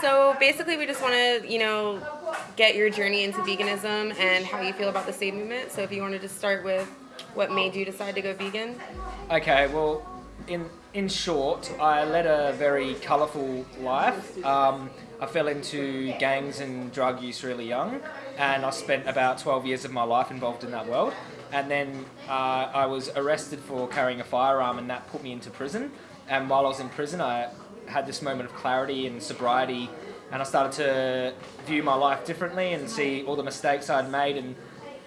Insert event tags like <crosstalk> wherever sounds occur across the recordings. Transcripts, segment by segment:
so basically, we just want to, you know, get your journey into veganism and how you feel about the Save movement. So if you wanted to start with what made you decide to go vegan. Okay, well, in in short, I led a very colourful life. Um, I fell into gangs and drug use really young, and I spent about 12 years of my life involved in that world. And then uh, I was arrested for carrying a firearm, and that put me into prison. And while I was in prison, I had this moment of clarity and sobriety, and I started to view my life differently and see all the mistakes I'd made. And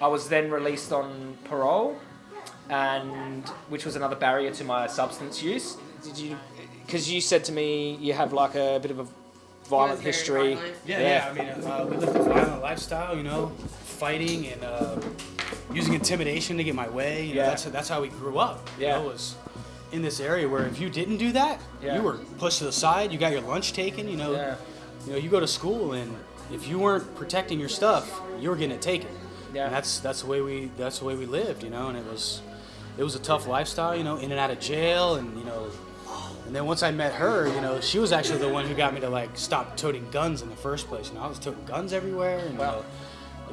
I was then released on parole, and which was another barrier to my substance use. Did you? Because you said to me you have like a bit of a violent history. Violent. Yeah, yeah. I mean, uh, we lived a violent lifestyle, you know, fighting and uh, using intimidation to get my way. You know, Yeah. that's that's how we grew up. You Yeah. know, was in this area where if you didn't do that, Yeah. you were pushed to the side. You got your lunch taken. You know, Yeah. you know, you go to school and if you weren't protecting your stuff, you were getting it taken. Yeah. And that's that's the way we that's the way we lived. You know, and it was it was a tough lifestyle. You know, in and out of jail, and you know. And then once I met her, you know, she was actually the one who got me to like stop toting guns in the first place. You know, I was toting guns everywhere and Wow. you know,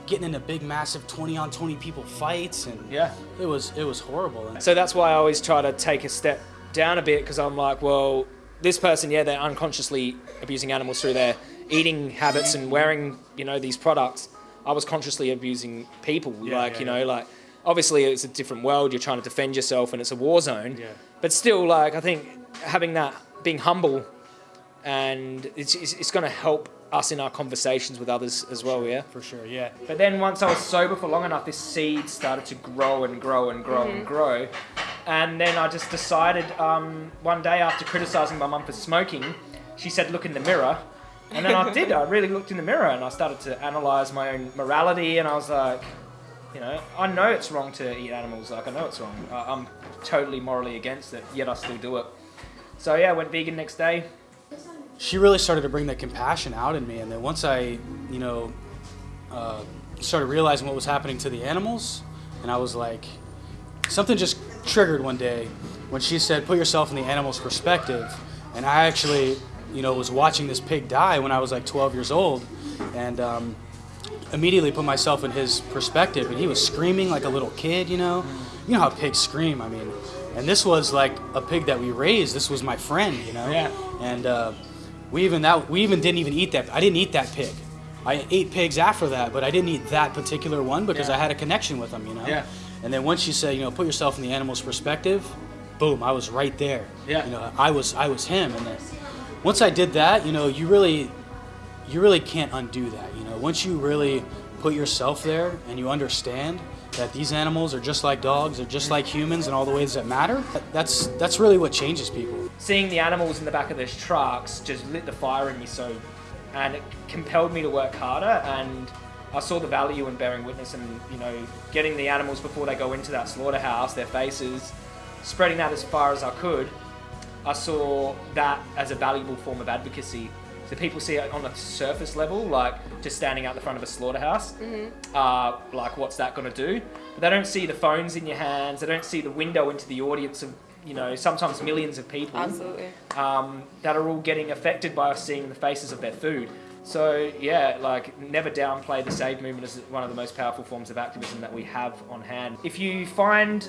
getting into big, massive 20 on 20 people fights, and Yeah. it was it was horrible. So that's why I always try to take a step down a bit because I'm like, well, this person, yeah, they're unconsciously abusing animals through their eating habits and wearing, you know, these products. I was consciously abusing people, Yeah, like, yeah, you know, yeah. like, obviously it's a different world. You're trying to defend yourself and it's a war zone. Yeah. But still, like, I think having that, being humble, and it's, it's, it's going to help us in our conversations with others as well, yeah? for sure, yeah. But then once I was sober for long enough, this seed started to grow and grow and grow and grow. And then I just decided um, one day after criticizing my mum for smoking, she said, look in the mirror. And then I <laughs> did. I really looked in the mirror and I started to analyze my own morality. And I was like, you know, I know it's wrong to eat animals. Like, I know it's wrong. I- I'm totally morally against it, yet I still do it. So yeah, I went vegan next day. She really started to bring that compassion out in me. And then once I, you know, uh, started realizing what was happening to the animals, and I was like, something just triggered one day when she said, "Put yourself in the animal's perspective." And I actually, you know, was watching this pig die when I was like 12 years old, and um, immediately put myself in his perspective. And he was screaming like a little kid, you know. You know how pigs scream. I mean, and this was like a pig that we raised. This was my friend, you know. Yeah. And uh, we even that we even didn't even eat that. I didn't eat that pig. I ate pigs after that, but I didn't eat that particular one because Yeah. I had a connection with them, you know. Yeah. And then once you say, you know, put yourself in the animal's perspective, boom, I was right there. Yeah. You know, I was I was him, and then once I did that, you know, you really you really can't undo that. You know, once you really put yourself there and you understand that these animals are just like dogs, they're just like humans in all the ways that matter. That's that's really what changes people. Seeing the animals in the back of those trucks just lit the fire in me so and it compelled me to work harder and I saw the value in bearing witness and you know getting the animals before they go into that slaughterhouse their faces spreading that as far as I could. I saw that as a valuable form of advocacy. So people see it on a surface level like just standing out the front of a slaughterhouse. Uh, like what's that going to do? But they don't see the phones in your hands. They don't see the window into the audience of you know sometimes millions of people Absolutely. um, that are all getting affected by seeing the faces of their food. So yeah, like never downplay the Save movement as one of the most powerful forms of activism that we have on hand. If you find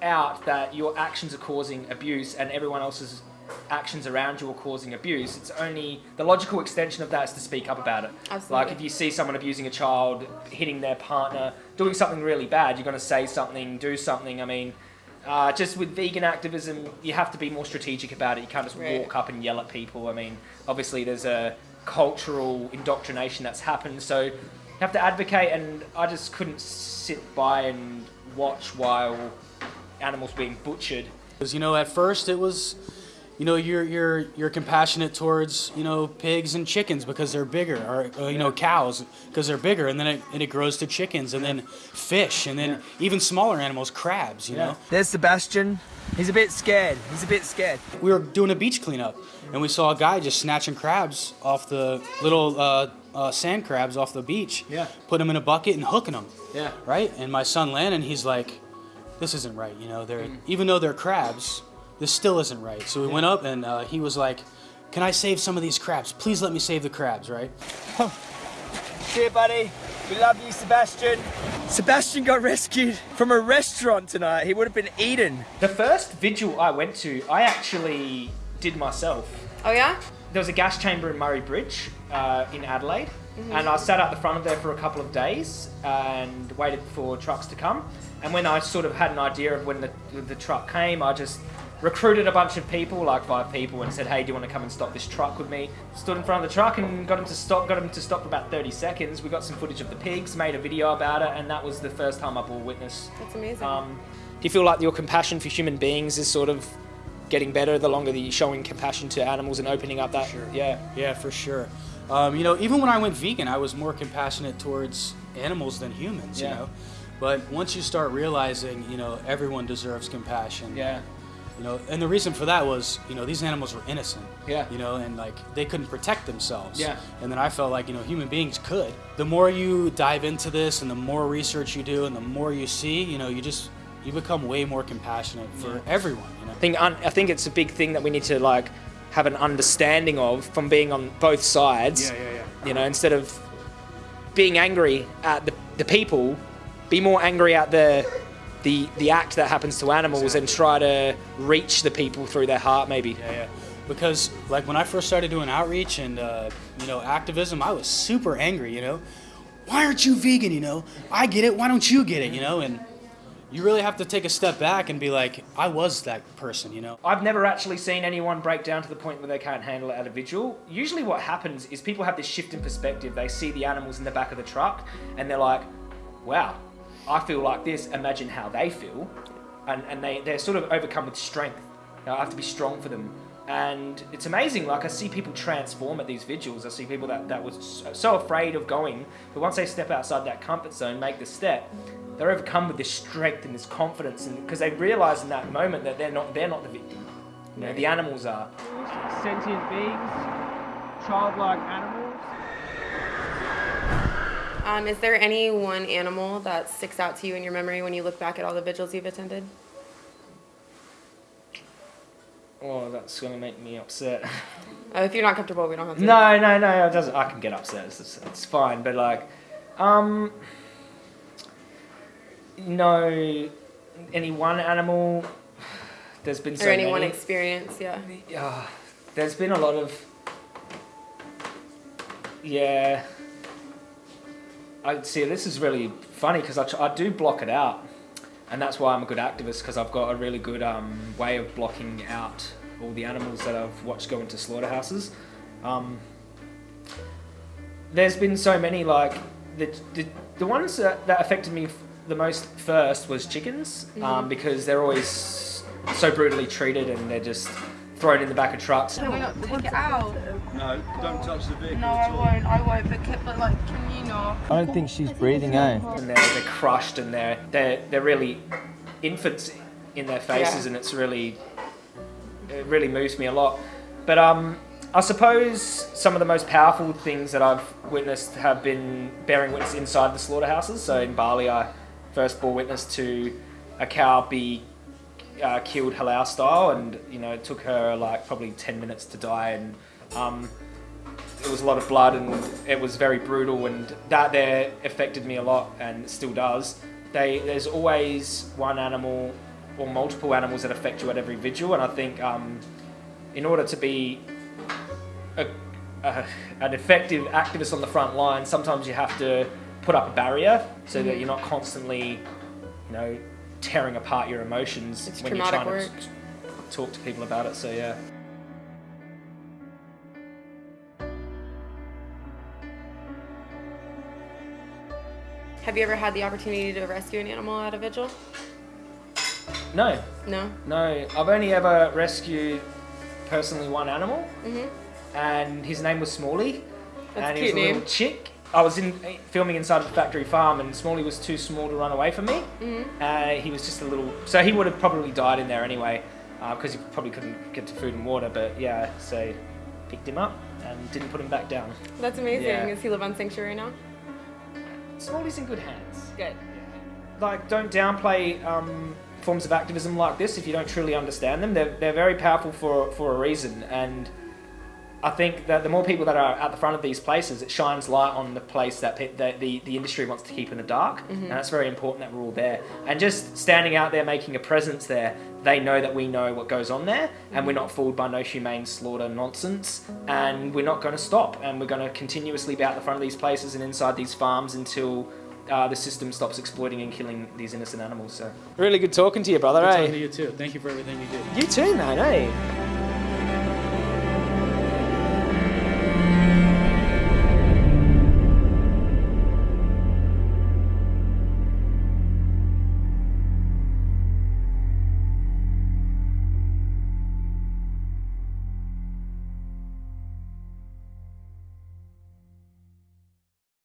out that your actions are causing abuse and everyone else's actions around you are causing abuse, it's only the logical extension of that is to speak up about it. Absolutely. Like if you see someone abusing a child, hitting their partner, doing something really bad, you're going to say something, do something. I mean, uh, just with vegan activism, you have to be more strategic about it. You can't just Right. walk up and yell at people. I mean, obviously there's a cultural indoctrination that's happened, so you have to advocate. And I just couldn't sit by and watch while animals being butchered. Because you know, at first it was, you know, you're you're you're compassionate towards you know pigs and chickens because they're bigger, or uh, you know cows because they're bigger, and then it, and it grows to chickens, and then fish, and then even smaller animals, crabs. You know, There's Sebastian. He's a bit scared. He's a bit scared. we were doing a beach cleanup, and we saw a guy just snatching crabs off the little uh, uh, sand crabs off the beach. Yeah. Put them in a bucket and hooking them. Yeah. Right. And my son Landon, he's like, "This isn't right." You know, they're even though they're crabs, this still isn't right. So we went up and uh, he was like, can I save some of these crabs? Please let me save the crabs, right? <laughs> See you, buddy. We love you, Sebastian. Sebastian got rescued from a restaurant tonight. He would have been eaten. The first vigil I went to, I actually did myself. Oh yeah? There was a gas chamber in Murray Bridge uh, in Adelaide, and I sat out the front of there for a couple of days and waited for trucks to come. And when I sort of had an idea of when the, the truck came, I just recruited a bunch of people, like five people, and said, "Hey, do you want to come and stop this truck with me?" Stood in front of the truck and got him to stop. Got him to stop for about 30 seconds. We got some footage of the pigs, made a video about it, and that was the first time I bore witness That's amazing. um, do you feel like your compassion for human beings is sort of getting better the longer that you're showing compassion to animals and opening up that? Sure. Yeah. Yeah, for sure. Um, you know, even when I went vegan, I was more compassionate towards animals than humans. You Yeah. know, but once you start realizing, you know, everyone deserves compassion. Yeah. You know, and the reason for that was, you know, these animals were innocent. Yeah. You know, and like they couldn't protect themselves. Yeah. And then I felt like, you know, human beings could. The more you dive into this and the more research you do and the more you see, you know, you just you become way more compassionate for everyone, you know. I think I think it's a big thing that we need to like have an understanding of from being on both sides. Yeah, yeah, yeah. You know, instead of being angry at the, the people, be more angry at the the the act that happens to animals and try to reach the people through their heart maybe. Yeah, yeah. Because like when I first started doing outreach and uh, you know activism, I was super angry. You know, why aren't you vegan? You know, I get it. Why don't you get it? You know, and you really have to take a step back and be like, I was that person. You know. I've never actually seen anyone break down to the point where they can't handle it at a vigil. Usually, what happens is people have this shift in perspective. They see the animals in the back of the truck and they're like, wow, I feel like this. Imagine how they feel. And, and they, they're sort of overcome with strength. You know, I have to be strong for them. And it's amazing. Like, I see people transform at these vigils. I see people that, that was so- so afraid of going, but once they step outside that comfort zone, make the step, they're overcome with this strength and this confidence, and because they realize in that moment that they're not they're not the victim. You know, the animals are. sentient beings, childlike animals. Um, is there any one animal that sticks out to you in your memory when you look back at all the vigils you've attended? Oh, that's gonna make me upset. Oh, if you're not comfortable, we don't have to. no, no, no. It doesn't. I can get upset. It's, it's, it's fine. But like, um, no, any one animal. There's been so or any one experience, yeah. Yeah, there's been a lot of. Yeah. I see. This is really funny because I, I do block it out, and that's why I'm a good activist because I've got a really good um, way of blocking out all the animals that I've watched go into slaughterhouses. Um, there's been so many like the the, the ones that, that affected me the most first was chickens um, because they're always so brutally treated and they're just thrown in the back of trucks. Can we not take it out? No, don't touch the vehicle No, at I won't. I won't. But, ca- but like, can you not? I don't think she's breathing, eh? and they're, they're crushed and they're they're they're really infants in their faces Yeah. and it's really it really moves me a lot but um I suppose some of the most powerful things that I've witnessed have been bearing witness inside the slaughterhouses so in Bali I first bore witness to a cow be uh, killed halal style and you know it took her like probably 10 minutes to die and um, it was a lot of blood and it was very brutal and that there affected me a lot and still does. They there's always one animal or multiple animals that affect you at every vigil and I think um, in order to be a, a, an effective activist on the front line, sometimes you have to put up a barrier so that you're not constantly, you know, tearing apart your emotions It's when you're trying work. to talk to people about it. So yeah. Have you ever had the opportunity to rescue an animal at a vigil? No, No. No, I've only ever rescued personally one animal, Mhm. and his name was Smalley, That's and a he was a little name. chick. I was in filming inside the factory farm, and Smalley was too small to run away from me. Mhm. Uh, he was just a little, so he would have probably died in there anyway, because he probably couldn't get to food and water. But yeah, so picked him up and didn't put him back down. That's amazing. Yeah. Does he live on Sanctuary now? Smalley's in good hands. Good. like don't downplay um, forms of activism like this if you don't truly understand them. They're, they're very powerful for, for a reason, and I think that the more people that are at the front of these places, it shines light on the place that, pe- that the, the industry wants to keep in the dark. And that's very important that we're all there. And just standing out there, making a presence there, they know that we know what goes on there and we're not fooled by no humane slaughter nonsense. And we're not going to stop. And we're going to continuously be out the front of these places and inside these farms until uh, the system stops exploiting and killing these innocent animals. So, really good talking to you, brother. Good eh? talking to you too. Thank you for everything you do. You too, man. Hey.